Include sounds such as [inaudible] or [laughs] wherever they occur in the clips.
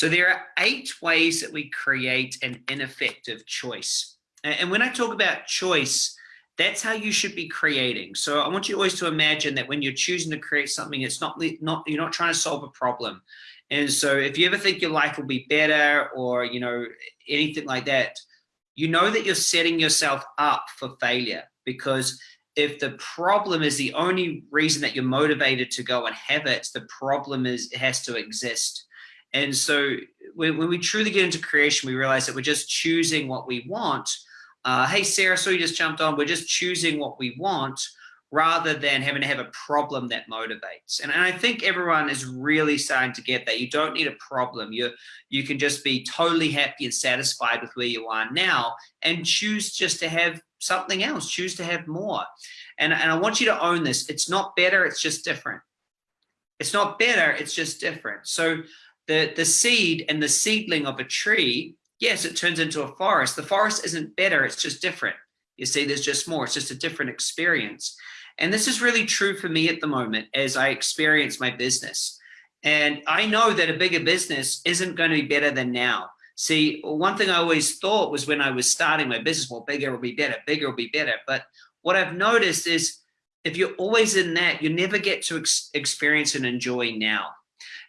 So there are eight ways that we create an ineffective choice. And when I talk about choice, that's how you should be creating. So I want you always to imagine that when you're choosing to create something, it's not, not you're not trying to solve a problem. And so if you ever think your life will be better or, you know, anything like that, you know that you're setting yourself up for failure because if the problem is the only reason that you're motivated to go and have it, the problem is it has to exist. And so when, when we truly get into creation, we realize that we're just choosing what we want. Uh, hey, Sarah, so you just jumped on. We're just choosing what we want rather than having to have a problem that motivates. And, and, I think everyone is really starting to get that. You don't need a problem. You, you can just be totally happy and satisfied with where you are now and choose just to have something else, choose to have more. And, and I want you to own this. It's not better, it's just different. It's not better, it's just different. So the, the seed and the seedling of a tree, yes, it turns into a forest. The forest isn't better, it's just different. You see, there's just more, it's just a different experience. And this is really true for me at the moment as I experience my business. And I know that a bigger business isn't going to be better than now. See, one thing I always thought was when I was starting my business, well, bigger will be better, bigger will be better. But what I've noticed is if you're always in that, you never get to ex experience and enjoy now.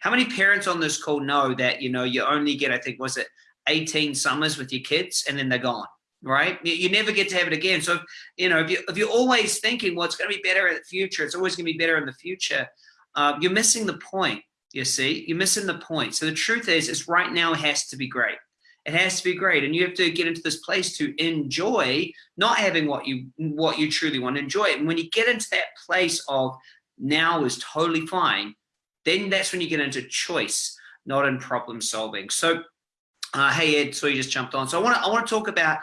How many parents on this call know that, you know, you only get, I think, was it 18 summers with your kids and then they're gone, right? You, never get to have it again. So, you know, if, you, if you're always thinking, well, it's going to be better in the future, it's always going to be better in the future, uh, you're missing the point. You see, you're missing the point. So the truth is, is right now has to be great. It has to be great, and you have to get into this place to enjoy not having what you what you truly want to enjoy. And when you get into that place of now is totally fine, then that's when you get into choice, not in problem solving. So, uh, hey Ed, so you just jumped on. So I want to I want to talk about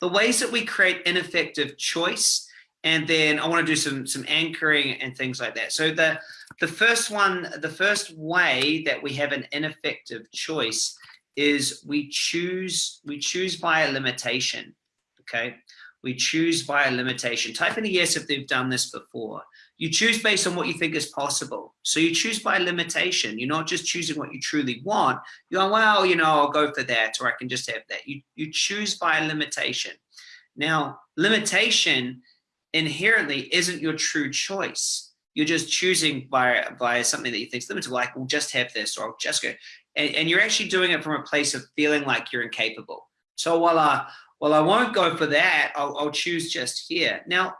the ways that we create ineffective choice, and then I want to do some some anchoring and things like that. So the the first one, the first way that we have an ineffective choice is we choose, we choose by a limitation, okay? We choose by a limitation. Type in a yes if they've done this before. You choose based on what you think is possible. So you choose by limitation. You're not just choosing what you truly want. You're going, well, you know, I'll go for that, or I can just have that. You, you choose by limitation. Now, limitation inherently isn't your true choice you're just choosing by by something that you think is limited, like, we'll just have this, or I'll just go. And, and, you're actually doing it from a place of feeling like you're incapable. So while I, while I won't go for that, I'll, I'll choose just here. Now,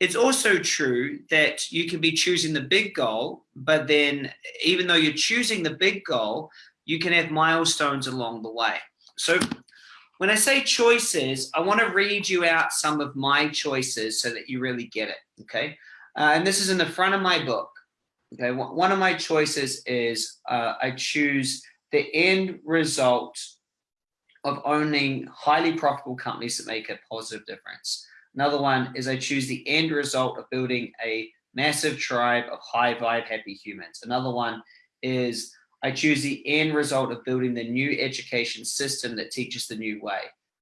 it's also true that you can be choosing the big goal, but then even though you're choosing the big goal, you can have milestones along the way. So when I say choices, I want to read you out some of my choices so that you really get it, okay? Uh, and this is in the front of my book. Okay, one of my choices is uh, I choose the end result of owning highly profitable companies that make a positive difference. Another one is I choose the end result of building a massive tribe of high vibe happy humans. Another one is I choose the end result of building the new education system that teaches the new way.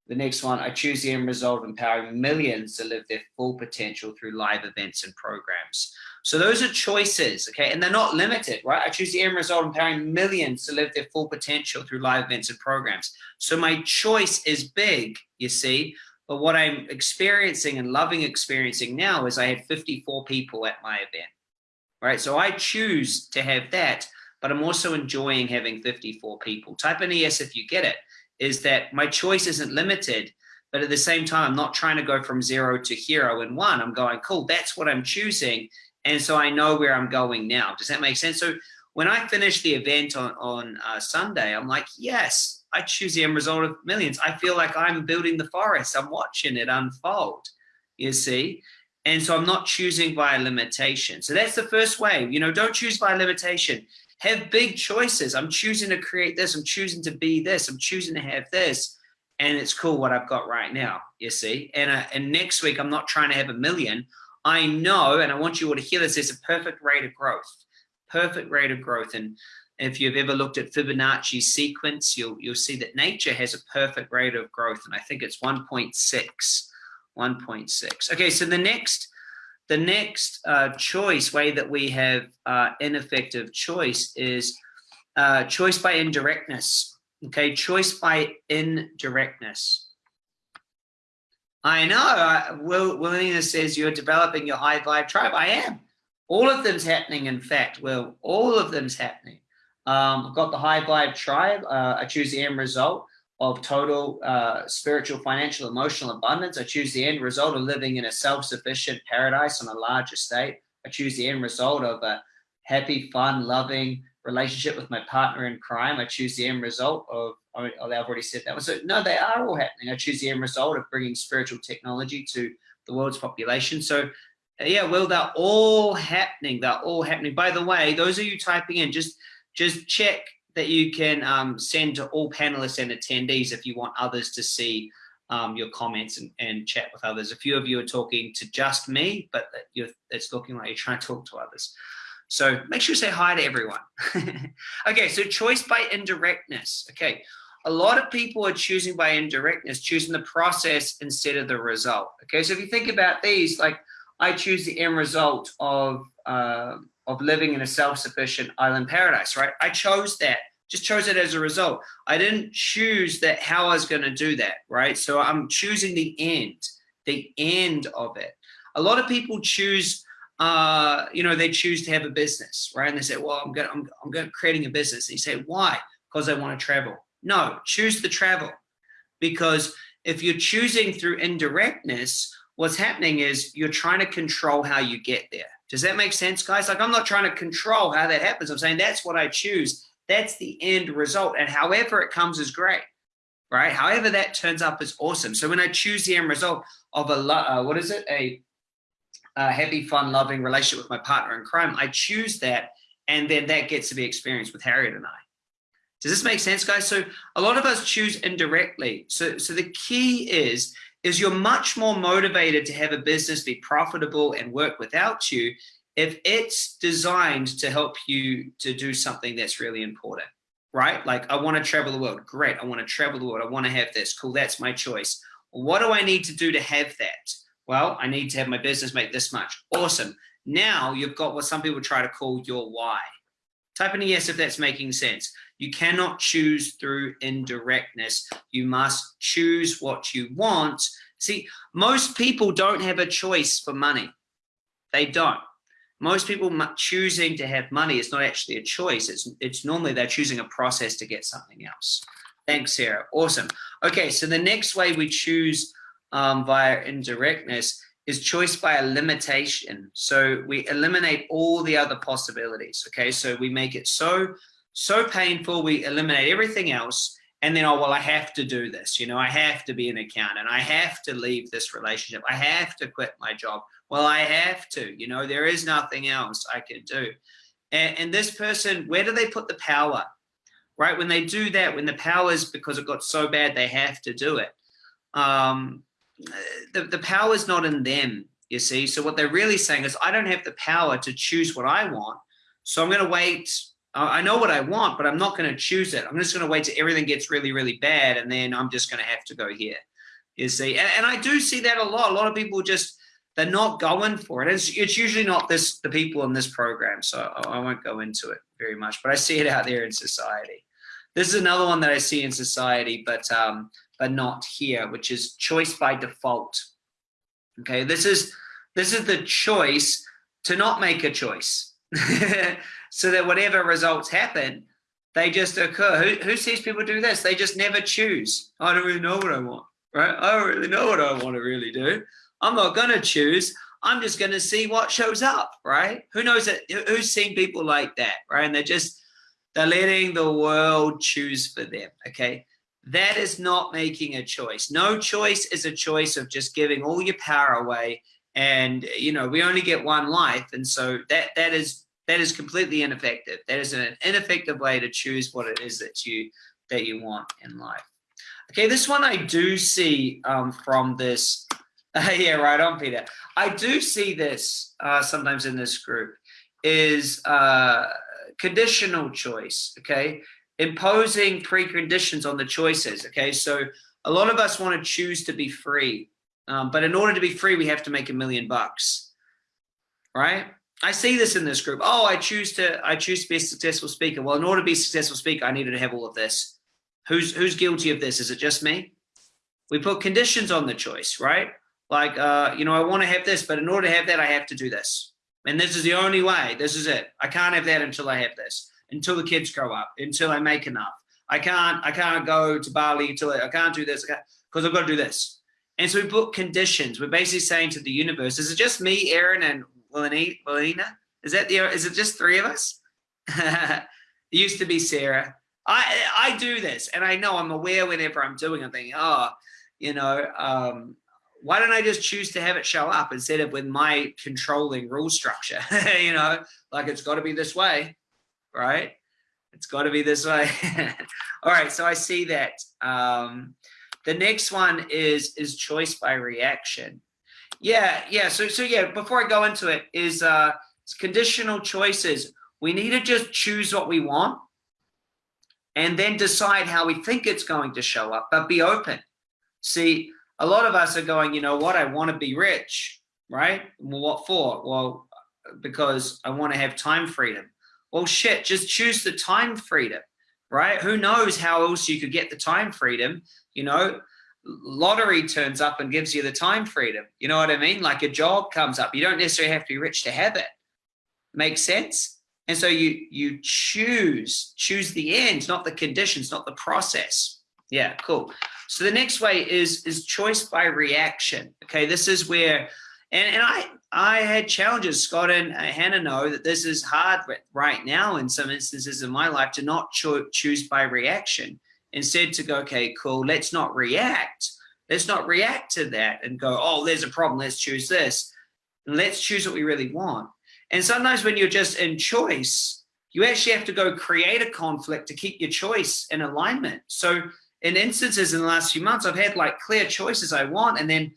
The next one, I choose the end result of empowering millions to live their full potential through live events and programs. So those are choices, okay? And they're not limited, right? I choose the end result of empowering millions to live their full potential through live events and programs. So my choice is big, you see, but what I'm experiencing and loving experiencing now is I had 54 people at my event, right? So I choose to have that, but I'm also enjoying having 54 people. Type in yes if you get it is that my choice isn't limited, but at the same time, I'm not trying to go from zero to hero in one. I'm going, cool, that's what I'm choosing. And so I know where I'm going now. Does that make sense? So when I finish the event on, on uh, Sunday, I'm like, yes, I choose the end result of millions. I feel like I'm building the forest. I'm watching it unfold, you see? And so I'm not choosing by limitation. So that's the first way, you know, don't choose by limitation have big choices. I'm choosing to create this. I'm choosing to be this. I'm choosing to have this. And it's cool what I've got right now, you see. And, uh, and next week, I'm not trying to have a million. I know, and I want you all to hear this, there's a perfect rate of growth, perfect rate of growth. And if you've ever looked at Fibonacci sequence, you'll, you'll see that nature has a perfect rate of growth. And I think it's 1.6, 1.6. Okay, so the next the next uh, choice, way that we have uh, ineffective choice is uh, choice by indirectness. Okay, choice by indirectness. I know. I, Will Willingness says you're developing your high vibe tribe. I am. All of them's happening. In fact, Will, all of them's happening. Um, I've got the high vibe tribe. Uh, I choose the end result of total uh, spiritual, financial, emotional abundance. I choose the end result of living in a self-sufficient paradise on a large estate. I choose the end result of a happy, fun, loving relationship with my partner in crime. I choose the end result of, oh, I've already said that one. So no, they are all happening. I choose the end result of bringing spiritual technology to the world's population. So yeah, well, they're all happening. They're all happening. By the way, those of you typing in, just just check that you can um, send to all panelists and attendees if you want others to see um, your comments and, and, chat with others. A few of you are talking to just me, but it's looking like you're trying to talk to others. So make sure you say hi to everyone. [laughs] okay, so choice by indirectness. Okay, a lot of people are choosing by indirectness, choosing the process instead of the result. Okay, so if you think about these, like I choose the end result of uh, of living in a self-sufficient island paradise, right? I chose that, just chose it as a result. I didn't choose that how I was going to do that, right? So I'm choosing the end, the end of it. A lot of people choose, uh, you know, they choose to have a business, right? And they say, well, I'm going, I'm, I'm going creating a business. And you say, why? Because I want to travel. No, choose the travel, because if you're choosing through indirectness, what's happening is you're trying to control how you get there. Does that make sense, guys? Like I'm not trying to control how that happens. I'm saying that's what I choose. That's the end result. And however it comes is great, right? However that turns up is awesome. So when I choose the end result of a, uh, what is it? A, a happy, fun, loving relationship with my partner in crime, I choose that. And then that gets to be experienced with Harriet and I. Does this make sense, guys? So a lot of us choose indirectly. So, so the key is is you're much more motivated to have a business be profitable and work without you if it's designed to help you to do something that's really important, right? Like I want to travel the world. Great. I want to travel the world. I want to have this. Cool. That's my choice. What do I need to do to have that? Well, I need to have my business make this much. Awesome. Now you've got what some people try to call your why. Type in a yes if that's making sense. You cannot choose through indirectness. You must choose what you want. See, most people don't have a choice for money. They don't. Most people choosing to have money is not actually a choice. It's, it's normally they're choosing a process to get something else. Thanks, Sarah. Awesome. Okay, so the next way we choose um, via indirectness is choice by a limitation. So we eliminate all the other possibilities. Okay, so we make it so so painful, we eliminate everything else. And then, oh, well, I have to do this. You know, I have to be an accountant. I have to leave this relationship. I have to quit my job. Well, I have to, you know, there is nothing else I can do. And, and this person, where do they put the power? Right? When they do that, when the power is because it got so bad, they have to do it. Um, the, the power is not in them, you see. So what they're really saying is, I don't have the power to choose what I want. So I'm going to wait I know what I want, but I'm not going to choose it. I'm just going to wait till everything gets really, really bad, and then I'm just going to have to go here. You see, and, and I do see that a lot. A lot of people just they're not going for it. It's, it's usually not this the people in this program, so I, I won't go into it very much. But I see it out there in society. This is another one that I see in society, but um, but not here, which is choice by default. Okay, this is this is the choice to not make a choice. [laughs] so that whatever results happen, they just occur. Who, who sees people do this? They just never choose. I don't really know what I want, right? I don't really know what I want to really do. I'm not going to choose. I'm just going to see what shows up, right? Who knows that? Who's seen people like that, right? And they're just, they're letting the world choose for them, okay? That is not making a choice. No choice is a choice of just giving all your power away. And, you know, we only get one life. And so that, that is that is completely ineffective. That is an ineffective way to choose what it is that you that you want in life. Okay, this one I do see um, from this. Uh, [laughs] yeah, right on, Peter. I do see this uh, sometimes in this group is uh, conditional choice. Okay, imposing preconditions on the choices. Okay, so a lot of us want to choose to be free, um, but in order to be free, we have to make a million bucks, right? I see this in this group. Oh, I choose to I choose to be a successful speaker. Well, in order to be a successful speaker, I needed to have all of this. Who's who's guilty of this? Is it just me? We put conditions on the choice, right? Like, uh, you know, I want to have this, but in order to have that, I have to do this. And this is the only way. This is it. I can't have that until I have this, until the kids grow up, until I make enough. I can't, I can't go to Bali until I, I can't do this because I've got to do this. And so we put conditions. We're basically saying to the universe, is it just me, Aaron, and Willina? Is that the, is it just three of us? [laughs] it used to be Sarah. I, I do this and I know I'm aware whenever I'm doing, I'm thinking, oh, you know, um, why don't I just choose to have it show up instead of with my controlling rule structure, [laughs] you know, like it's got to be this way, right? It's got to be this way. [laughs] All right, so I see that. Um, the next one is is choice by reaction. Yeah, yeah. So so yeah. Before I go into it, is uh, conditional choices. We need to just choose what we want, and then decide how we think it's going to show up. But be open. See, a lot of us are going. You know what? I want to be rich, right? Well, what for? Well, because I want to have time freedom. Well, shit. Just choose the time freedom right? Who knows how else you could get the time freedom? You know, lottery turns up and gives you the time freedom. You know what I mean? Like a job comes up. You don't necessarily have to be rich to have it. Makes sense? And so you you choose choose the end, not the conditions, not the process. Yeah, cool. So the next way is is choice by reaction. Okay, this is where and, and I, I had challenges, Scott and uh, Hannah know that this is hard right now in some instances in my life to not cho choose by reaction. Instead to go, okay, cool, let's not react. Let's not react to that and go, oh, there's a problem, let's choose this. and Let's choose what we really want. And sometimes when you're just in choice, you actually have to go create a conflict to keep your choice in alignment. So in instances in the last few months, I've had like clear choices I want, and then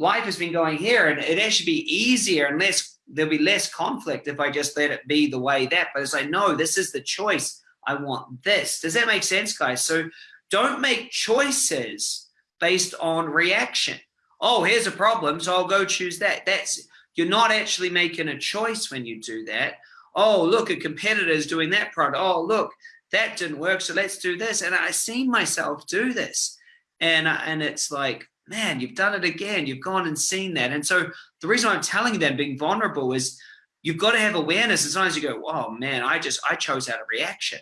life has been going here and it actually be easier and less there'll be less conflict if I just let it be the way that but as I know this is the choice I want this. Does that make sense guys? So don't make choices based on reaction. Oh here's a problem so I'll go choose that. That's you're not actually making a choice when you do that. Oh look a competitor is doing that product. Oh look that didn't work so let's do this. And I've seen myself do this. And and it's like man, you've done it again. You've gone and seen that. And so the reason I'm telling that being vulnerable is you've got to have awareness. as long as you go, oh man, I just, I chose out of reaction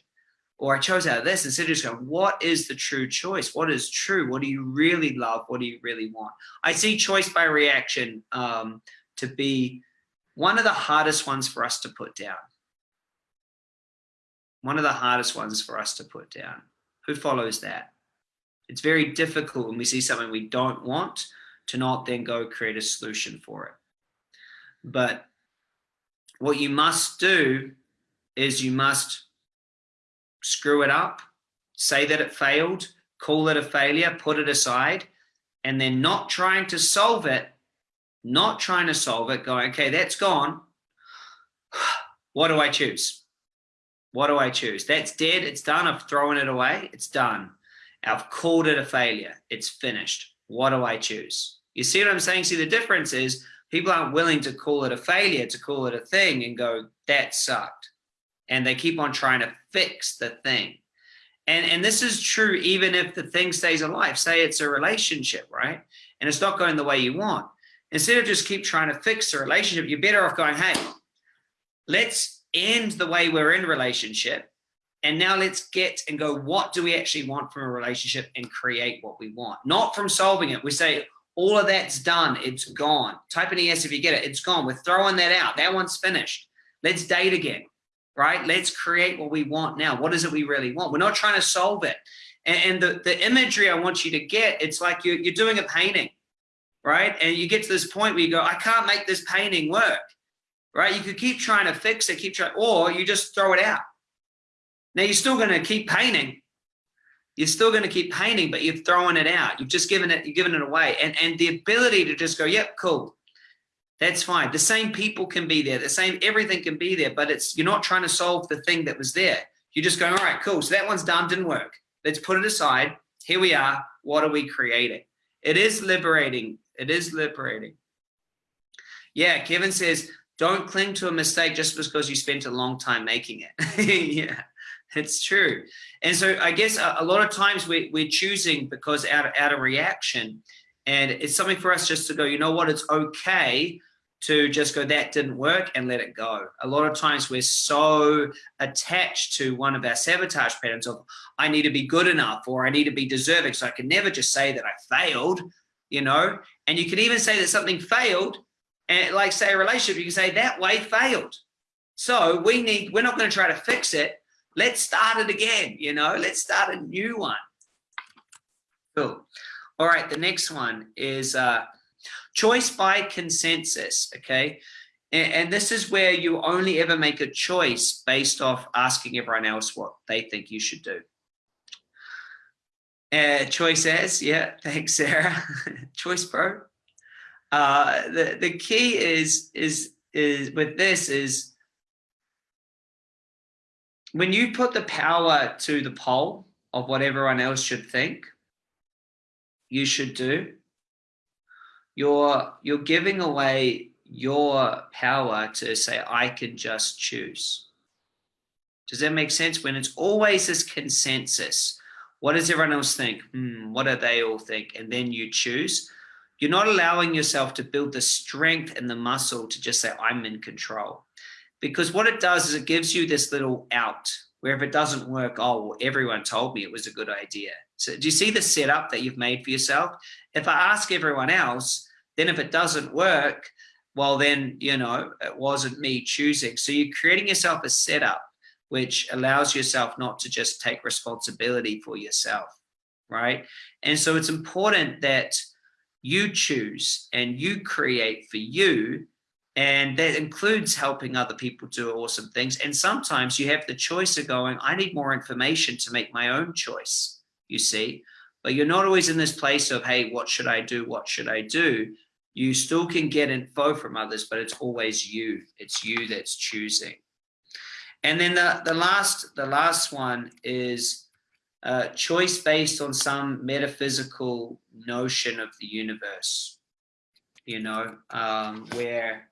or I chose out of this instead of just going, what is the true choice? What is true? What do you really love? What do you really want? I see choice by reaction um, to be one of the hardest ones for us to put down. One of the hardest ones for us to put down. Who follows that? It's very difficult when we see something we don't want to not then go create a solution for it. But what you must do is you must screw it up, say that it failed, call it a failure, put it aside, and then not trying to solve it, not trying to solve it, going, okay, that's gone. [sighs] What do I choose? What do I choose? That's dead. It's done. I've thrown it away. It's done. I've called it a failure. It's finished. What do I choose? You see what I'm saying? See, the difference is people aren't willing to call it a failure, to call it a thing and go, that sucked. And they keep on trying to fix the thing. And, and this is true even if the thing stays alive. Say it's a relationship, right? And it's not going the way you want. Instead of just keep trying to fix the relationship, you're better off going, hey, let's end the way we're in relationship and now let's get and go, what do we actually want from a relationship and create what we want? Not from solving it. We say, all of that's done. It's gone. Type an ES if you get it. It's gone. We're throwing that out. That one's finished. Let's date again, right? Let's create what we want now. What is it we really want? We're not trying to solve it. And, and the, the imagery I want you to get, it's like you're, you're doing a painting, right? And you get to this point where you go, I can't make this painting work, right? You could keep trying to fix it, keep trying, or you just throw it out now you're still going to keep painting. You're still going to keep painting, but you're throwing it out. You've just given it, you've given it away. And, and the ability to just go, yep, cool. That's fine. The same people can be there. The same, everything can be there, but it's, you're not trying to solve the thing that was there. You're just going, all right, cool. So that one's done, didn't work. Let's put it aside. Here we are. What are we creating? It is liberating. It is liberating. Yeah, Kevin says, don't cling to a mistake just because you spent a long time making it. [laughs] yeah. It's true. And so I guess a, a lot of times we, we're choosing because out out of reaction. And it's something for us just to go, you know what, it's okay to just go, that didn't work and let it go. A lot of times we're so attached to one of our sabotage patterns of, I need to be good enough or I need to be deserving. So I can never just say that I failed, you know, and you can even say that something failed and like say a relationship, you can say that way failed. So we need, we're not going to try to fix it. Let's start it again, you know, let's start a new one. Cool. All right, the next one is uh, choice by consensus, okay? And, and this is where you only ever make a choice based off asking everyone else what they think you should do. Uh, choice yeah, [laughs] thanks, Sarah. choice pro. Uh, the the key is is is with this is when you put the power to the poll of what everyone else should think you should do you're you're giving away your power to say i can just choose does that make sense when it's always this consensus what does everyone else think hmm, what do they all think and then you choose you're not allowing yourself to build the strength and the muscle to just say, I'm in control. Because what it does is it gives you this little out where if it doesn't work, oh, well, everyone told me it was a good idea. So do you see the setup that you've made for yourself? If I ask everyone else, then if it doesn't work, well, then, you know, it wasn't me choosing. So you're creating yourself a setup which allows yourself not to just take responsibility for yourself, right? And so it's important that you choose and you create for you and that includes helping other people do awesome things and sometimes you have the choice of going i need more information to make my own choice you see but you're not always in this place of hey what should i do what should i do you still can get info from others but it's always you. It's you that's choosing. And then the the last the last one is uh, choice based on some metaphysical notion of the universe, you know, um, where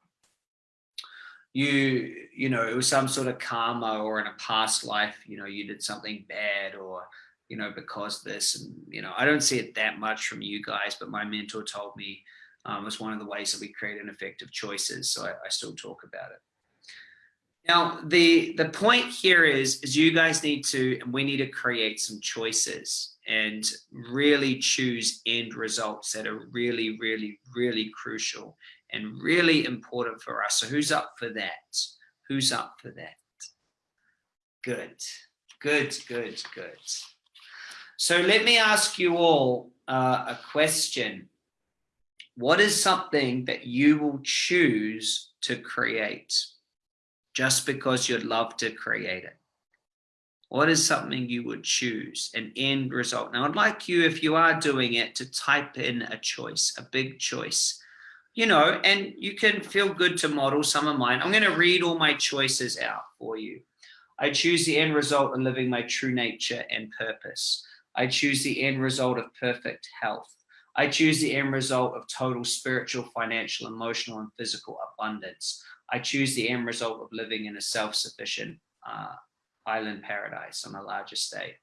you, you know, it was some sort of karma or in a past life, you know, you did something bad or, you know, because this, and, you know, I don't see it that much from you guys, but my mentor told me um, it's one of the ways that we create an effective choices. So I, I still talk about it. Now, the, the point here is, is you guys need to, and we need to create some choices and really choose end results that are really, really, really crucial and really important for us. So who's up for that? Who's up for that? Good, good, good, good. So let me ask you all uh, a question. What is something that you will choose to create? just because you'd love to create it? What is something you would choose, an end result? Now, I'd like you, if you are doing it, to type in a choice, a big choice, you know, and you can feel good to model some of mine. I'm going to read all my choices out for you. I choose the end result of living my true nature and purpose. I choose the end result of perfect health. I choose the end result of total spiritual, financial, emotional, and physical abundance. I choose the end result of living in a self-sufficient uh, island paradise on a larger state.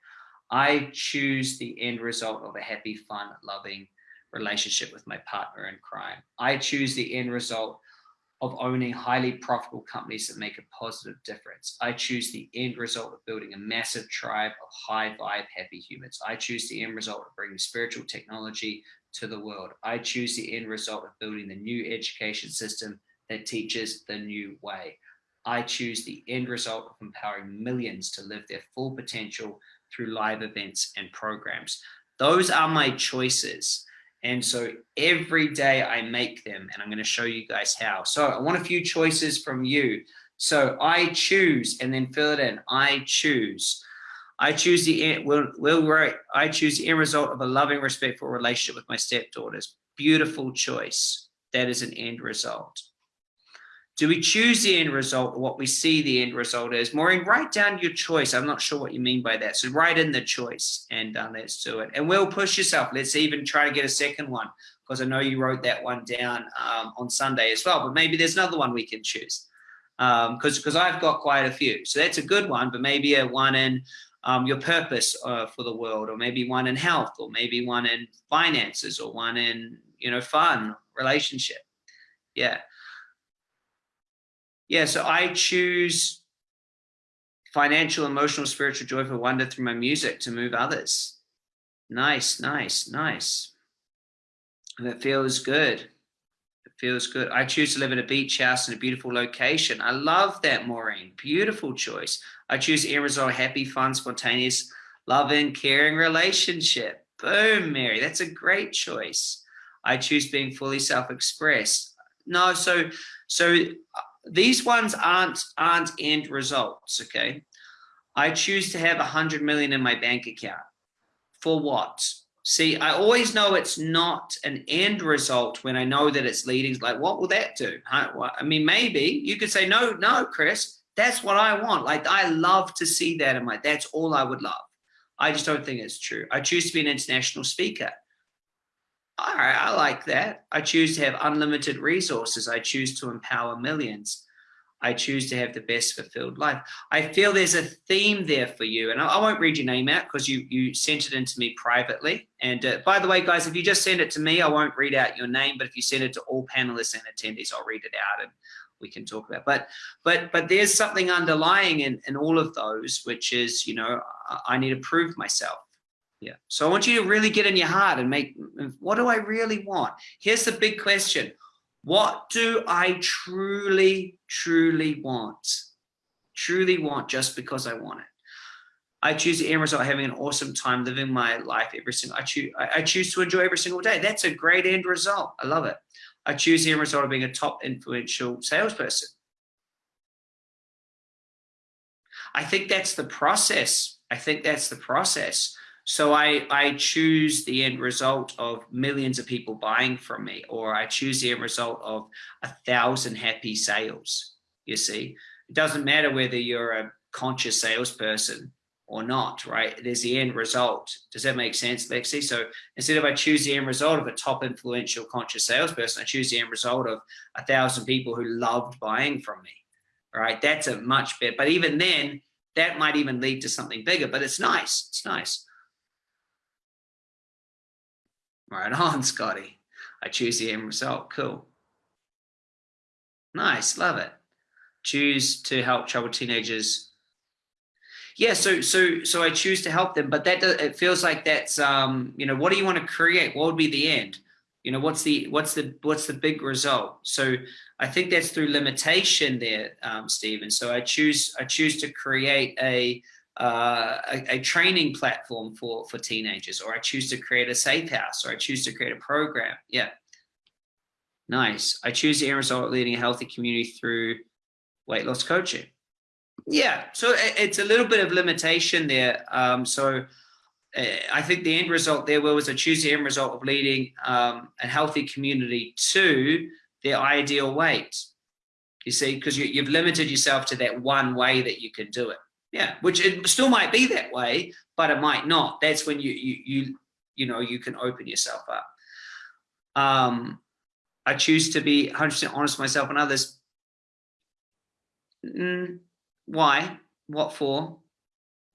I choose the end result of a happy, fun, loving relationship with my partner in crime. I choose the end result of owning highly profitable companies that make a positive difference. I choose the end result of building a massive tribe of high vibe, happy humans. I choose the end result of bringing spiritual technology to the world. I choose the end result of building the new education system that teaches the new way. I choose the end result of empowering millions to live their full potential through live events and programs. Those are my choices. And so every day I make them and I'm going to show you guys how. So I want a few choices from you. So I choose and then fill it in. I choose. I choose the end, will, will write, I choose the end result of a loving, respectful relationship with my stepdaughters. Beautiful choice. That is an end result. Do we choose the end result or what we see the end result is? Maureen, write down your choice. I'm not sure what you mean by that. So write in the choice and uh, let's do it. And we'll push yourself. Let's even try to get a second one because I know you wrote that one down um, on Sunday as well, but maybe there's another one we can choose. because um, because I've got quite a few. So that's a good one, but maybe a one in um, your purpose uh, for the world, or maybe one in health, or maybe one in finances, or one in you know fun, relationship. Yeah, yeah. So I choose financial, emotional, spiritual, joy for wonder through my music to move others. Nice, nice, nice. That feels good It feels good. I choose to live in a beach house in a beautiful location. I love that, Maureen. Beautiful choice. I choose to result happy, fun, spontaneous, loving, caring relationship. Boom, Mary. That's a great choice. I choose being fully self-expressed. No, so so uh, these ones aren't aren't end results. Okay, I choose to have a hundred million in my bank account. For what? See, I always know it's not an end result when I know that it's leading. Like, what will that do? I mean, maybe you could say, no, no, Chris, that's what I want. Like, I love to see that in my, that's all I would love. I just don't think it's true. I choose to be an international speaker. All right, I like that. I choose to have unlimited resources. I choose to empower millions. I choose to have the best fulfilled life. I feel there's a theme there for you, and I, I won't read your name out because you you sent it into me privately. And uh, by the way, guys, if you just send it to me, I won't read out your name. But if you send it to all panelists and attendees, I'll read it out and we can talk about. But but but there's something underlying in in all of those, which is you know I, need to prove myself. Yeah. So I want you to really get in your heart and make what do I really want? Here's the big question what do I truly, truly want? Truly want just because I want it. I choose the end result having an awesome time living my life every single I choose I choose to enjoy every single day. That's a great end result. I love it. I choose the end result of being a top influential salesperson. I think that's the process. I think that's the process. So I, I choose the end result of millions of people buying from me, or I choose the end result of a thousand happy sales. You see, it doesn't matter whether you're a conscious salesperson or not, right? There's the end result. Does that make sense, Lexi? So instead of I choose the end result of a top influential conscious salesperson, I choose the end result of a thousand people who loved buying from me, right? That's a much better, but even then, that might even lead to something bigger, but it's nice. It's nice. Right on, [laughs] Scotty. I choose the end result. Cool. Nice, love it. Choose to help troubled teenagers. Yeah, so so so I choose to help them, but that it feels like that's um you know what do you want to create? What would be the end? You know what's the what's the what's the big result? So I think that's through limitation there, um, Stephen. So I choose I choose to create a uh, a, a, training platform for for teenagers, or I choose to create a safe house, or I choose to create a program. Yeah, nice. I choose the end result leading a healthy community through weight loss coaching. Yeah, so it's a little bit of limitation there. Um, so uh, I think the end result there was I choose the end result of leading um, a healthy community to their ideal weight. You see, because you, you've limited yourself to that one way that you can do it. Yeah, which it still might be that way, but it might not. That's when you you you you know you can open yourself up. Um, I choose to be 100% honest with myself and others. Mm, why? What for?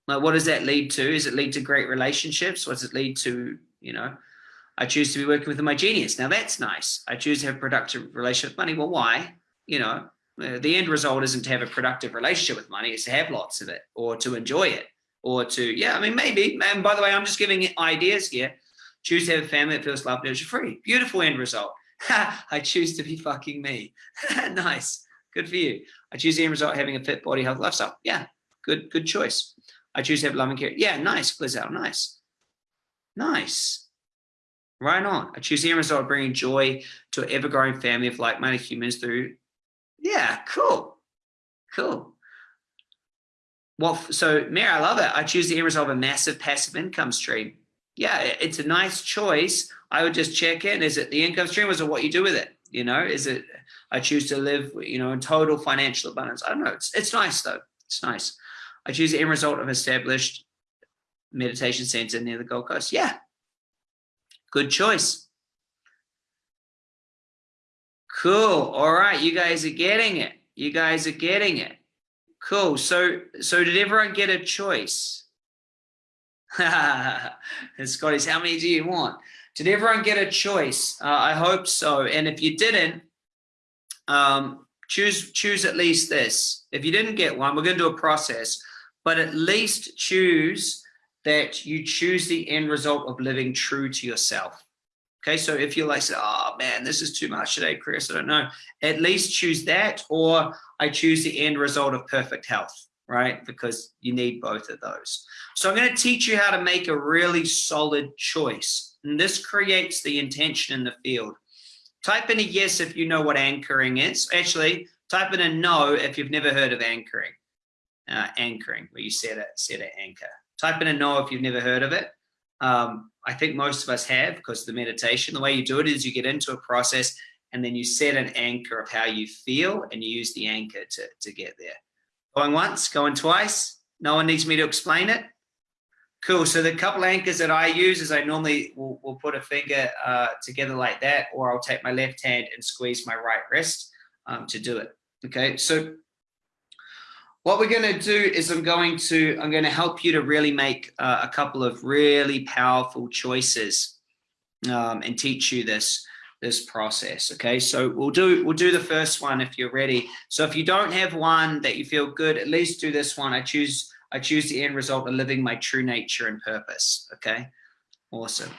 Like, what does that lead to? Is it lead to great relationships? What does it lead to? You know, I choose to be working with my genius. Now that's nice. I choose to have a productive relationship with money. Well, why? You know, uh, the end result isn't to have a productive relationship with money, it's to have lots of it or to enjoy it or to, yeah, I mean, maybe. And by the way, I'm just giving ideas here. Choose to have a family that feels loved and free. Beautiful end result. [laughs] I choose to be fucking me. [laughs] nice. Good for you. I choose the end result having a fit body, health, lifestyle. Yeah, good, good choice. I choose to have love and care. Yeah, nice, Glizelle, nice. Nice. Right on. I choose the end result of bringing joy to an ever-growing family of like-minded humans through yeah, cool. Cool. Well, so Mary, I love it. I choose the end result of a massive passive income stream. Yeah, it's a nice choice. I would just check in. Is it the income stream or is it what you do with it? You know, is it I choose to live, you know, in total financial abundance? I don't know. It's, it's nice though. It's nice. I choose the end result of established meditation center near the Gold Coast. Yeah, good choice. Cool. All right. You guys are getting it. You guys are getting it. Cool. So, so did everyone get a choice? [laughs] Scotty's, how many do you want? Did everyone get a choice? Uh, I hope so. And if you didn't, um, choose choose at least this. If you didn't get one, we're going to do a process, but at least choose that you choose the end result of living true to yourself. Okay, so if you're like, oh man, this is too much today, Chris, I don't know. At least choose that, or I choose the end result of perfect health, right? Because you need both of those. So I'm going to teach you how to make a really solid choice. And this creates the intention in the field. Type in a yes if you know what anchoring is. Actually, type in a no if you've never heard of anchoring. Uh, anchoring, where you set a set an anchor. Type in a no if you've never heard of it. Um, I think most of us have because the meditation, the way you do it is you get into a process and then you set an anchor of how you feel and you use the anchor to, to get there. Going once, going twice. No one needs me to explain it. Cool. So the couple anchors that I use is I normally will, will put a finger uh, together like that, or I'll take my left hand and squeeze my right wrist um, to do it. Okay. So what we're going to do is I'm going to I'm going to help you to really make uh, a couple of really powerful choices um, and teach you this this process okay so we'll do we'll do the first one if you're ready so if you don't have one that you feel good at least do this one I choose I choose the end result of living my true nature and purpose okay awesome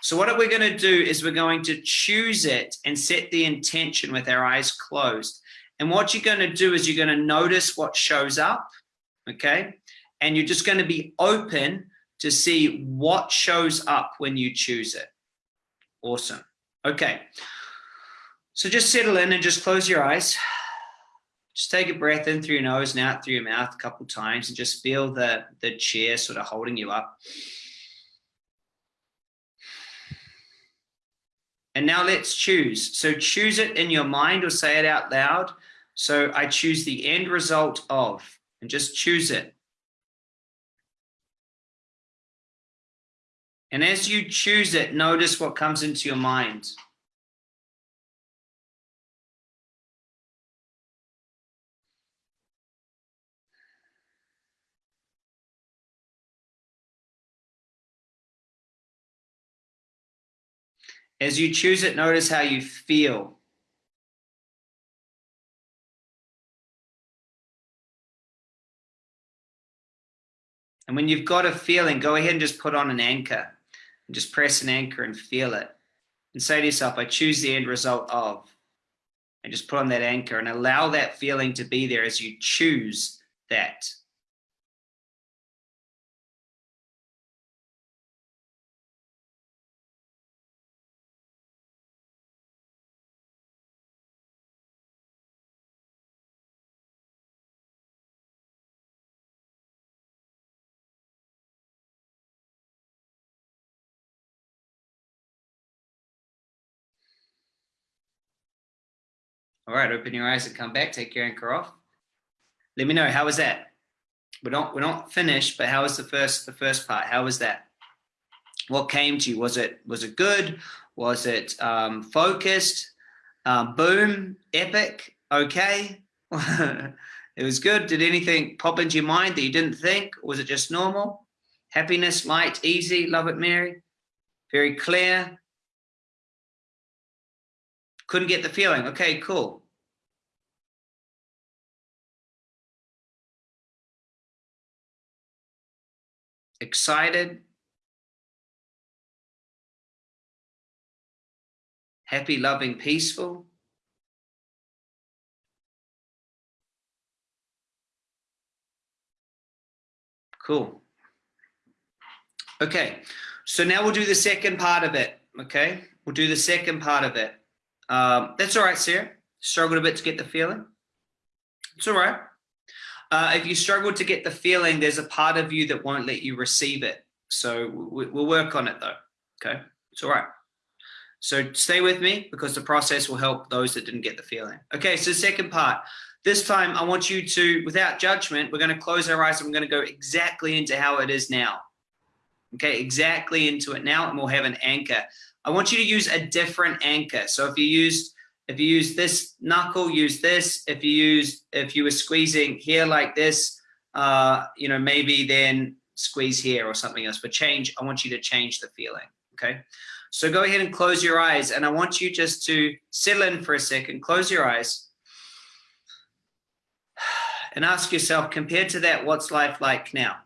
so what are we're going to do is we're going to choose it and set the intention with our eyes closed and what you're going to do is you're going to notice what shows up, okay? And you're just going to be open to see what shows up when you choose it. Awesome. Okay. So just settle in and just close your eyes. Just take a breath in through your nose and out through your mouth a couple times and just feel the, the chair sort of holding you up. And now let's choose. So choose it in your mind or say it out loud. So I choose the end result of, and just choose it. And as you choose it, notice what comes into your mind. As you choose it, notice how you feel. And when you've got a feeling, go ahead and just put on an anchor and just press an anchor and feel it. And say to yourself, I choose the end result of. And just put on that anchor and allow that feeling to be there as you choose that. All right, open your eyes and come back. Take your anchor off. Let me know how was that. We're not we're not finished, but how was the first the first part? How was that? What came to you? Was it was it good? Was it um, focused? Um, boom, epic, okay. [laughs] it was good. Did anything pop into your mind that you didn't think? Was it just normal? Happiness, light, easy, love it, Mary. Very clear, couldn't get the feeling. Okay, cool. Excited. Happy, loving, peaceful. Cool. Okay, so now we'll do the second part of it, okay? We'll do the second part of it. Um, that's all right, Sarah. Struggled a bit to get the feeling. It's all right. Uh, if you struggle to get the feeling, there's a part of you that won't let you receive it. So we, we'll work on it though. Okay, it's all right. So stay with me because the process will help those that didn't get the feeling. Okay, so second part. This time I want you to, without judgment, we're going to close our eyes and we're going to go exactly into how it is now. Okay, exactly into it now and we'll have an anchor. I want you to use a different anchor. So if you used If you use this knuckle, use this. If you use, if you were squeezing here like this, uh, you know, maybe then squeeze here or something else. But change, I want you to change the feeling, okay? So go ahead and close your eyes. And I want you just to settle in for a second, close your eyes. [sighs] And ask yourself, compared to that, what's life like now?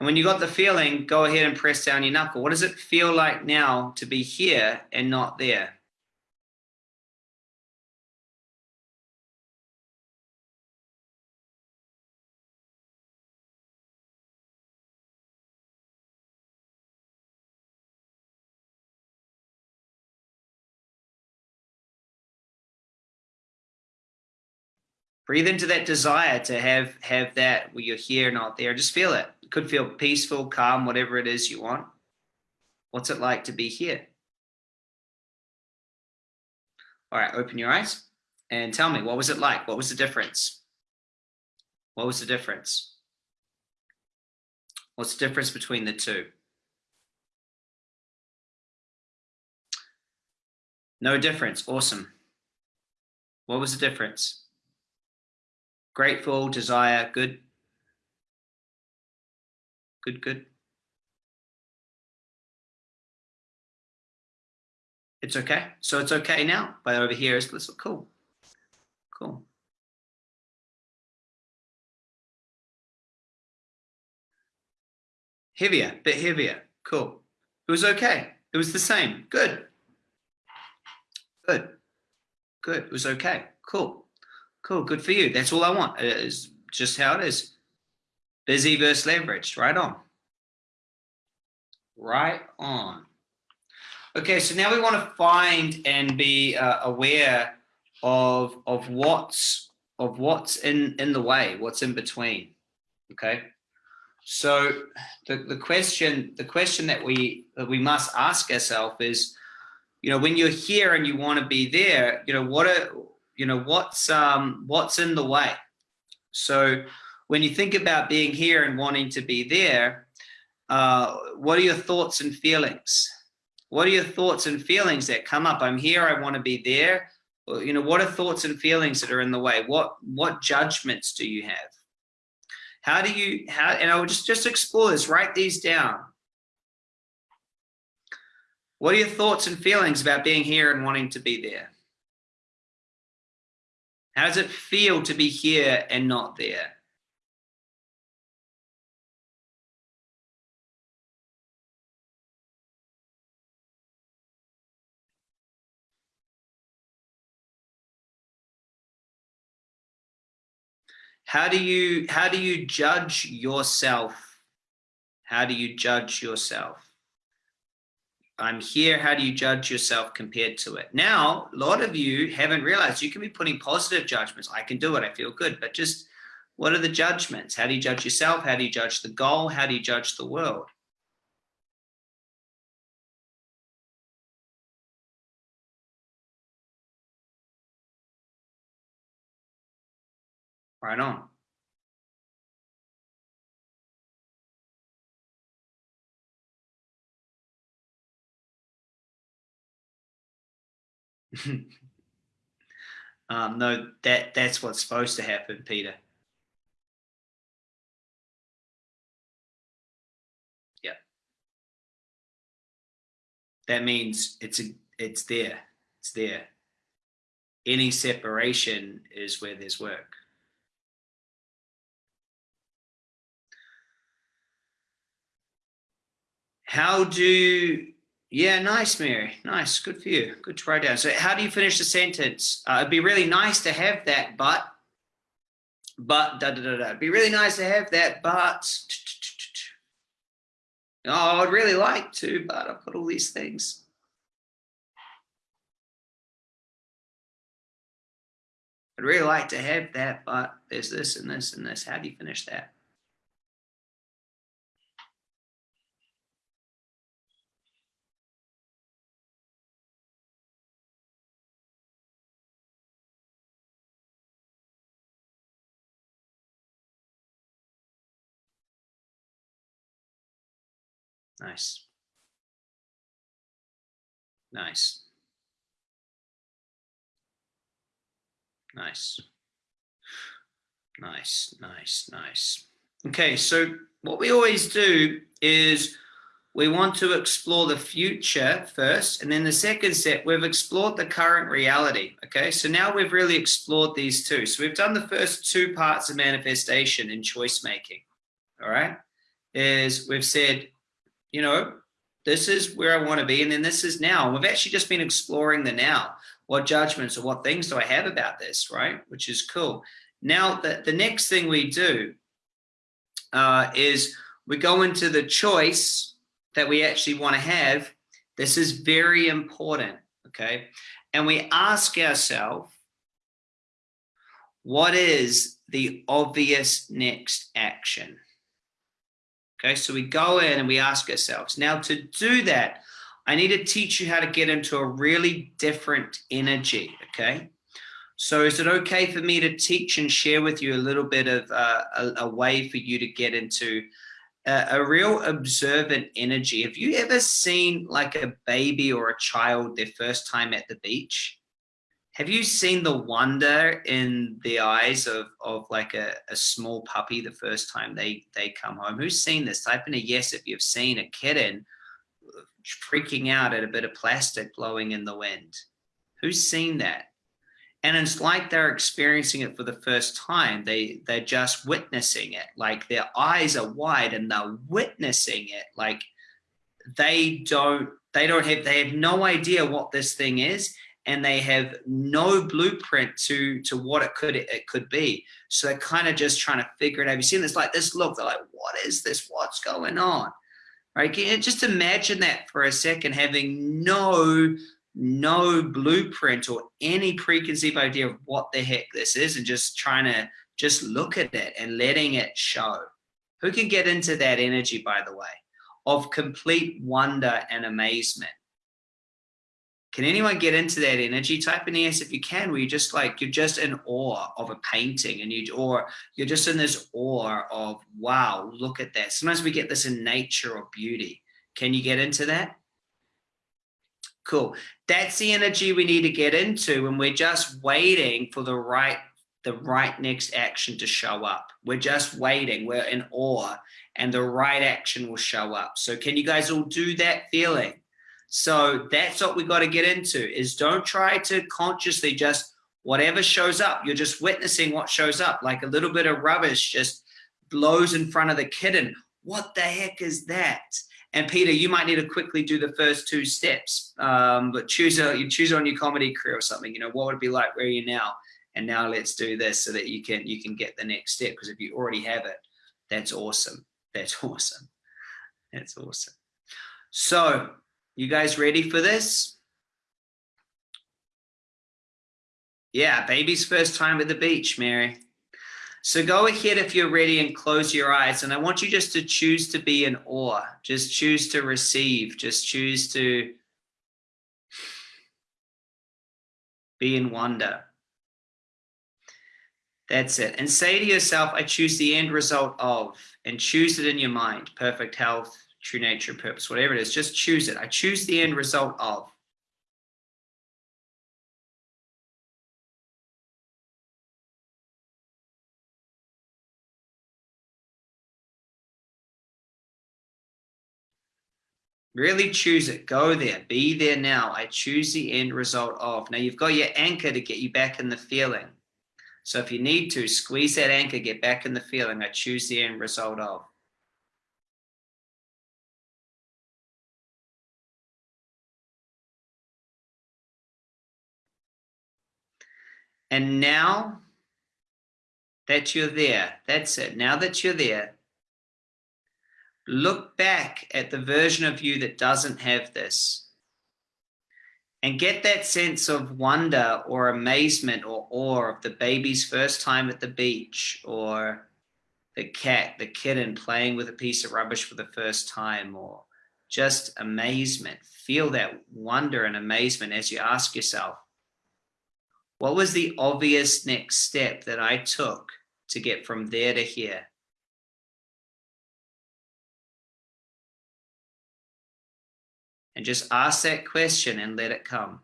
And when you got the feeling, go ahead and press down your knuckle. What does it feel like now to be here and not there? breathe into that desire to have have that where you're here not there just feel it. Could feel peaceful calm whatever it is you want. What's it like to be here? All right open your eyes and tell me what was it like? What was the difference? What was the difference? What's the difference between the two? No difference. Awesome. What was the difference? Grateful, desire, good. Good, good. It's okay. So it's okay now. But over here is this cool. Cool. Heavier, bit heavier. Cool. It was okay. It was the same. Good. Good. Good. It was okay. Cool. Cool. Good for you. That's all I want. It's just how it is. Busy versus leveraged. Right on. Right on. Okay, so now we want to find and be uh, aware of of what's of what's in in the way, what's in between. Okay, so the the question the question that we that we must ask ourselves is, you know, when you're here and you want to be there, you know, what are you know what's um what's in the way so when you think about being here and wanting to be there uh what are your thoughts and feelings? What are your thoughts and feelings that come up? I'm here i want to be there. You know what are thoughts and feelings that are in the way? What what judgments do you have? How do you how and i would just just explore this write these down. What are your thoughts and feelings about being here and wanting to be there? How does it feel to be here and not there? How do you how do you judge yourself? How do you judge yourself? I'm here. How do you judge yourself compared to it? Now, a lot of you haven't realized you can be putting positive judgments. I can do it. I feel good. But just what are the judgments? How do you judge yourself? How do you judge the goal? How do you judge the world? Right on. [laughs] um, no, that that's what's supposed to happen, Peter. Yeah. That means it's a, it's there. It's there. Any separation is where there's work. How do yeah, nice, Mary. Nice. Good for you. Good to write down. So how do you finish the sentence? Uh, it'd be really nice to have that, but, but, da, da, da, da. It'd be really nice to have that, but, oh, I'd really like to, but I've got all these things. I'd really like to have that, but there's this and this and this. How do you finish that? Nice. Nice. Nice. Nice, nice, nice. Okay, so what we always do is we want to explore the future first, and then the second step, we've explored the current reality. Okay, so now we've really explored these two. So we've done the first two parts of manifestation in choice making. All right, is we've said, you know, this is where I want to be, and then this is now. We've actually just been exploring the now. What judgments or what things do I have about this, right? Which is cool. Now, the, the next thing we do uh, is we go into the choice that we actually want to have. This is very important, okay? And we ask ourselves, what is the obvious next action? Okay, so we go in and we ask ourselves. Now to do that, I need to teach you how to get into a really different energy, okay? So is it okay for me to teach and share with you a little bit of uh, a, a, way for you to get into a, a, real observant energy? Have you ever seen like a baby or a child their first time at the beach? Have you seen the wonder in the eyes of, of like a, a small puppy the first time they, they come home? Who's seen this? Type in a yes if you've seen a kitten freaking out at a bit of plastic blowing in the wind. Who's seen that? and it's like they're experiencing it for the first time they they're just witnessing it like their eyes are wide and they're witnessing it like they don't they don't have they have no idea what this thing is and they have no blueprint to to what it could it could be. So they're kind of just trying to figure it out. Have you seen this like this look? They're like what is this? What's going on? Right? Just imagine that for a second having no no blueprint or any preconceived idea of what the heck this is and just trying to just look at it and letting it show. Who can get into that energy, by the way, of complete wonder and amazement? Can anyone get into that energy? Type in yes if you can, where you're just like, you're just in awe of a painting and you, or you're just in this awe of, wow, look at that. Sometimes we get this in nature or beauty. Can you get into that? Cool. That's the energy we need to get into and we're just waiting for the right the right next action to show up. We're just waiting. We're in awe and the right action will show up. So can you guys all do that feeling? So that's what we got to get into is don't try to consciously just whatever shows up. You're just witnessing what shows up like a little bit of rubbish just blows in front of the kitten. What the heck is that? And Peter, you might need to quickly do the first two steps, um, but choose a, you choose on your comedy career or something, you know, what would it be like? Where are you now? And now let's do this so that you can, you can get the next step. Because if you already have it, that's awesome. That's [laughs] awesome. That's awesome. So you guys ready for this? Yeah, baby's first time at the beach, Mary. So go ahead if you're ready and close your eyes. And I want you just to choose to be in awe. Just choose to receive. Just choose to be in wonder. That's it. And say to yourself, I choose the end result of, and choose it in your mind. Perfect health, true nature, purpose, whatever it is. Just choose it. I choose the end result of. Really choose it. Go there. Be there now. I choose the end result of. Now you've got your anchor to get you back in the feeling. So if you need to, squeeze that anchor, get back in the feeling. I choose the end result of. And now that you're there, that's it. Now that you're there, look back at the version of you that doesn't have this and get that sense of wonder or amazement or awe of the baby's first time at the beach or the cat, the kitten playing with a piece of rubbish for the first time or just amazement. Feel that wonder and amazement as you ask yourself, what was the obvious next step that I took to get from there to here? And just ask that question and let it come.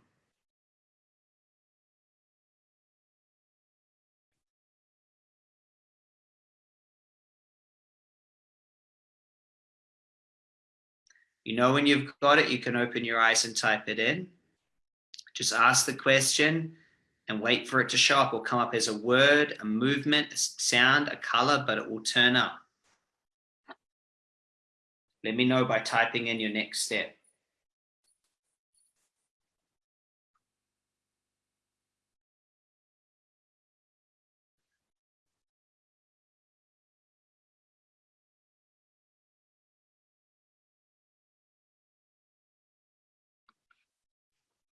You know when you've got it, you can open your eyes and type it in. Just ask the question and wait for it to show up. Will come up as a word, a movement, a sound, a color, but it will turn up. Let me know by typing in your next step.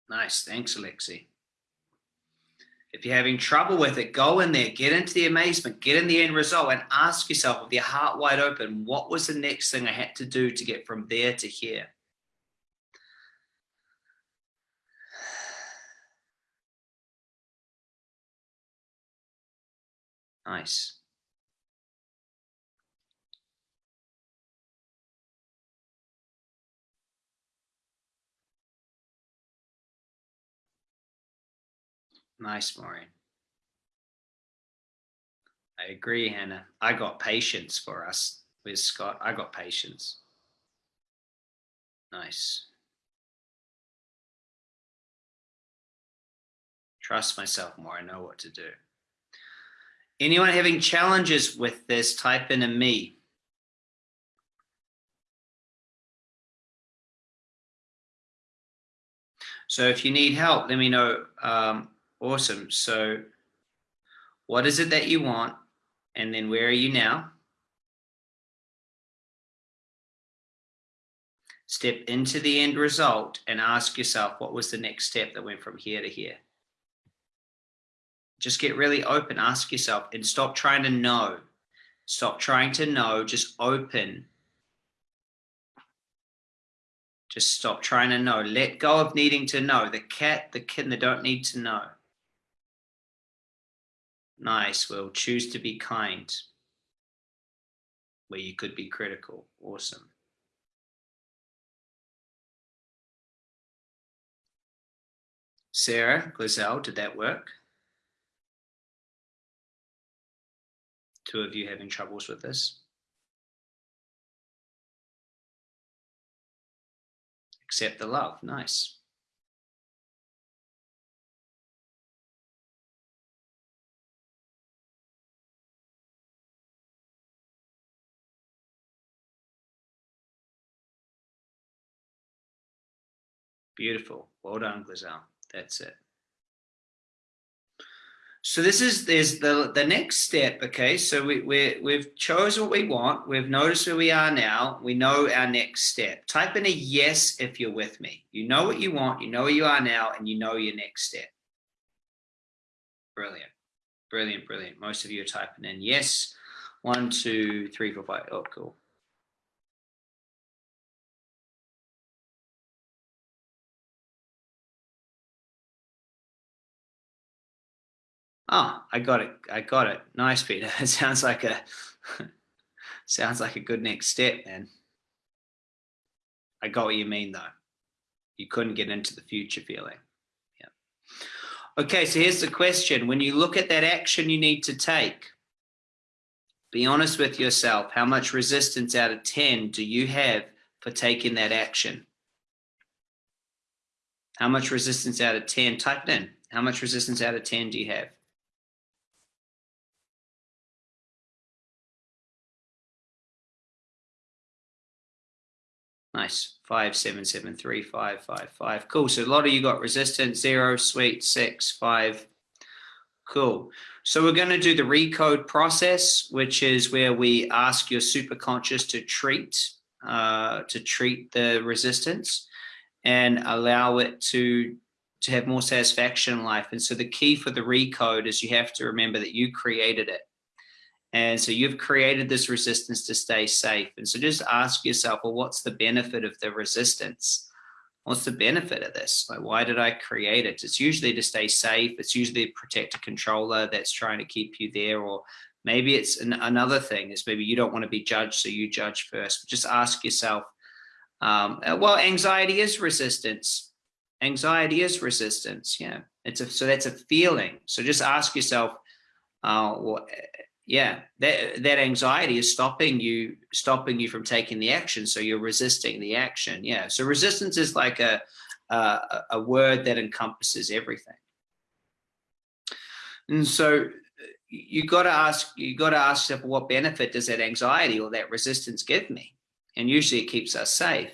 Nice. Thanks, Alexi. If you're having trouble with it, go in there, get into the amazement, get in the end result and ask yourself with your heart wide open, what was the next thing I had to do to get from there to here? [sighs] Nice. Nice, Maureen. I agree, Hannah. I got patience for us with Scott. I got patience. Nice. Trust myself more. I know what to do. Anyone having challenges with this, type in a me. So if you need help, let me know. Um, Awesome. So what is it that you want? And then where are you now? Step into the end result and ask yourself, what was the next step that went from here to here? Just get really open, ask yourself and stop trying to know. Stop trying to know, just open. Just stop trying to know. Let go of needing to know. The cat, the kitten, they don't need to know. Nice. Well, choose to be kind where you could be critical. Awesome. Sarah Glazell, did that work? Two of you having troubles with this? Accept the love. Nice. Beautiful. Well done, Glazell. That's it. So this is there's the the next step. Okay, so we we we've chosen what we want. We've noticed where we are now. We know our next step. Type in a yes if you're with me. You know what you want. You know where you are now, and you know your next step. Brilliant, brilliant, brilliant. Most of you are typing in yes. One, two, three, four, five. Oh, cool. Oh, I got it. I got it. Nice, Peter. It [laughs] sounds like a [laughs] sounds like a good next step, man. I got what you mean though. You couldn't get into the future feeling. Yeah. Okay, so here's the question. When you look at that action you need to take, be honest with yourself. How much resistance out of 10 do you have for taking that action? How much resistance out of 10? Type it in. How much resistance out of 10 do you have? Nice. Five, seven, seven, three, five, five, five. Cool. So a lot of you got resistance, zero, sweet, six, five. Cool. So we're going to do the recode process, which is where we ask your superconscious to treat, uh, to treat the resistance and allow it to to have more satisfaction in life. And so the key for the recode is you have to remember that you created it. And so you've created this resistance to stay safe. And so just ask yourself, well, what's the benefit of the resistance? What's the benefit of this? Like, why did I create it? It's usually to stay safe. It's usually to protect a controller that's trying to keep you there. Or maybe it's an, another thing is maybe you don't want to be judged, so you judge first. But just ask yourself, Um, uh, well, anxiety is resistance. Anxiety is resistance. Yeah, it's a so that's a feeling. So just ask yourself, uh, well, yeah, that that anxiety is stopping you stopping you from taking the action. So you're resisting the action. Yeah. So resistance is like a a, a word that encompasses everything. And so uh, you got to ask you got to ask yourself what benefit does that anxiety or that resistance give me and usually it keeps us safe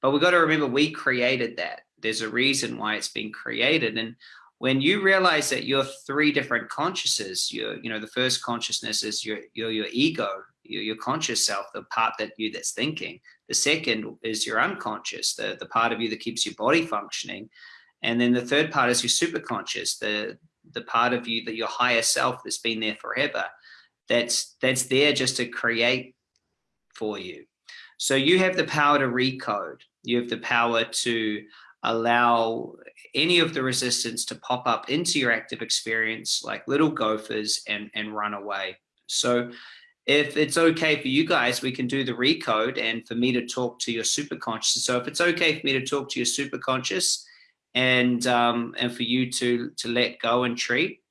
but we've got to remember we created that there's a reason why it's been created and when you realize that you're three different consciousnesses you're you know the first consciousness is your your, your ego your, your conscious self the part that you that's thinking. The second is your unconscious the the part of you that keeps your body functioning. And then the third part is your superconscious the the part of you that your higher self that's been there forever that's that's there just to create for you. So you have the power to recode. You have the power to allow any of the resistance to pop up into your active experience like little gophers and and run away so if it's okay for you guys we can do the recode and for me to talk to your superconscious so if it's okay for me to talk to your superconscious and um, and for you to to let go and treat.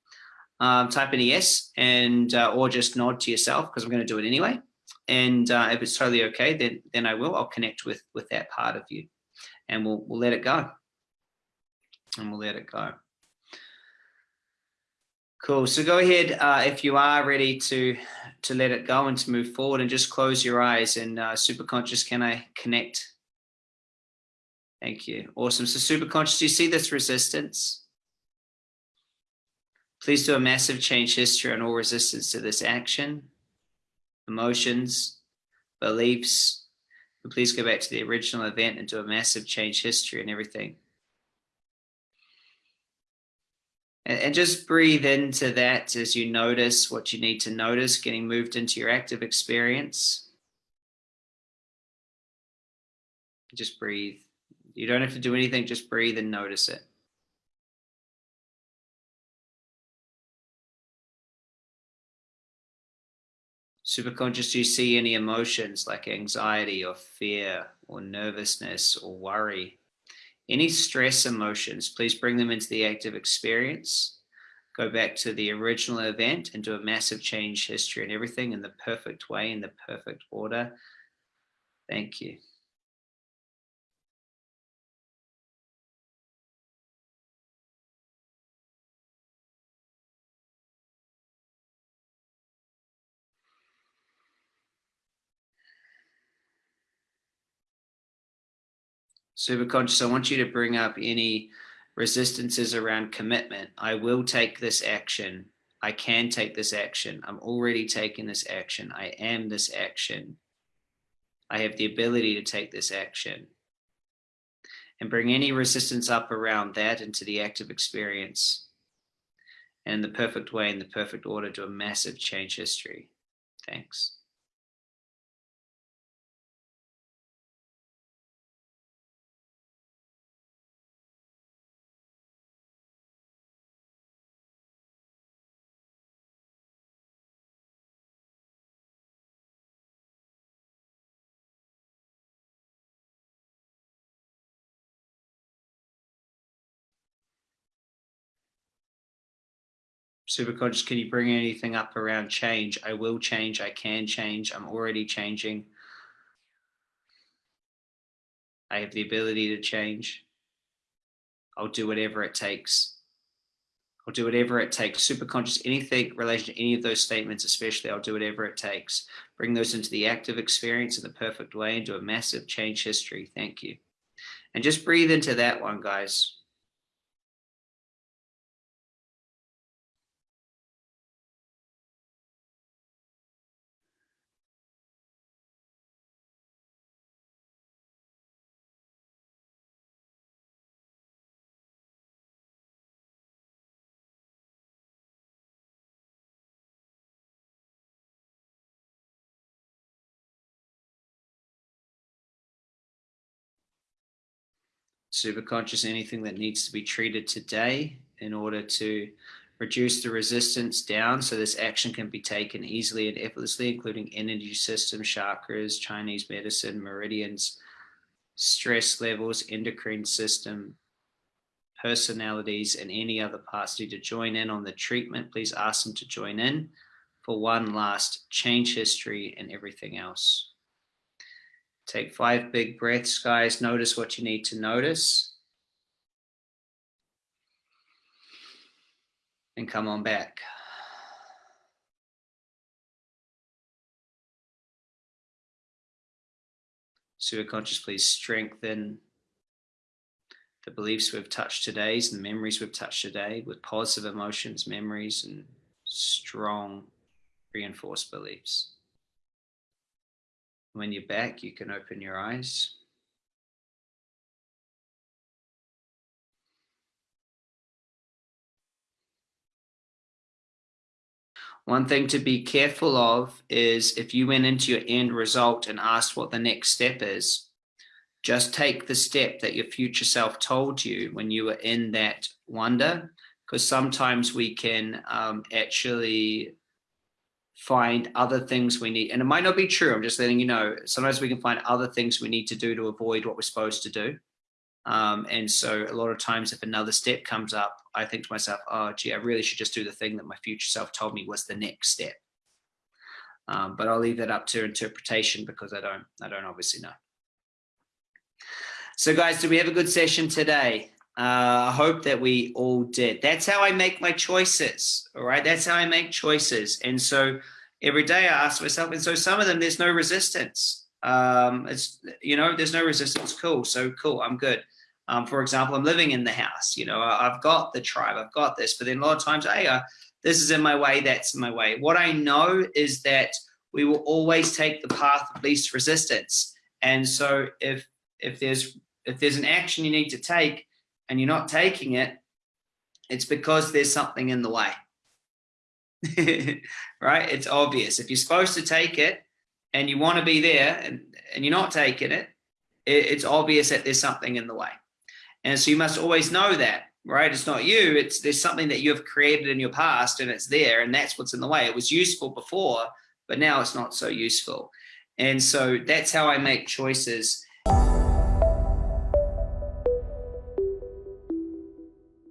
Um, type in yes and uh, or just nod to yourself because I'm going to do it anyway. And uh, if it's totally okay, then then I will. I'll connect with with that part of you, and we'll we'll let it go. And we'll let it go. Cool. So go ahead uh, if you are ready to to let it go and to move forward, and just close your eyes. And uh, super conscious, can I connect Thank you. Awesome. So super conscious, do you see this resistance? Please do a massive change history on all resistance to this action, emotions, beliefs. And please go back to the original event and do a massive change history and everything. And, and just breathe into that as you notice what you need to notice, getting moved into your active experience. Just breathe. You don't have to do anything, just breathe and notice it. Superconscious, do you see any emotions like anxiety or fear or nervousness or worry? Any stress emotions, please bring them into the active experience. Go back to the original event and do a massive change history and everything in the perfect way, in the perfect order. Thank you. Super conscious, I want you to bring up any resistances around commitment. I will take this action. I can take this action. I'm already taking this action. I am this action. I have the ability to take this action. And bring any resistance up around that into the active experience. And the perfect way, in the perfect order, to a massive change history. Thanks. Super conscious can you bring anything up around change? I will change i can change i'm already changing. I have the ability to change. I'll do whatever it takes. I'll do whatever it takes. Super conscious anything relation to any of those statements especially i'll do whatever it takes. Bring those into the active experience in the perfect way into a massive change history. Thank you. And just breathe into that one guys super conscious anything that needs to be treated today in order to reduce the resistance down so this action can be taken easily and effortlessly, including energy systems, chakras, Chinese medicine, meridians, stress levels, endocrine system, personalities, and any other need to join in on the treatment, please ask them to join in for one last change history and everything else. Take five big breaths, guys. Notice what you need to notice. And come on back. Superconscious, please strengthen the beliefs we've touched today and the memories we've touched today with positive emotions, memories, and strong reinforced beliefs. When you're back, you can open your eyes. One thing to be careful of is if you went into your end result and asked what the next step is, just take the step that your future self told you when you were in that wonder, because sometimes we can um, actually find other things we need. And it might not be true. I'm just letting you know. Sometimes we can find other things we need to do to avoid what we're supposed to do. Um, and so a lot of times if another step comes up, I think to myself, oh, gee, I really should just do the thing that my future self told me was the next step. Um, but I'll leave that up to interpretation because I don't, I don't obviously know. So guys, do we have a good session today? Uh, I hope that we all did. That's how I make my choices. All right. That's how I make choices. And so every day I ask myself, and so some of them, there's no resistance. Um, it's, you know, there's no resistance. Cool. So cool. I'm good. Um, for example, I'm living in the house, you know, I've got the tribe, I've got this, but then a lot of times, hey, uh, this is in my way, that's in my way. What I know is that we will always take the path of least resistance. And so if, if there's, if there's an action you need to take and you're not taking it, it's because there's something in the way. [laughs] right? It's obvious. If you're supposed to take it and you want to be there and, and you're not taking it, it, it's obvious that there's something in the way. And so you must always know that, right? It's not you, it's there's something that you have created in your past and it's there and that's what's in the way. It was useful before, but now it's not so useful. And so that's how I make choices.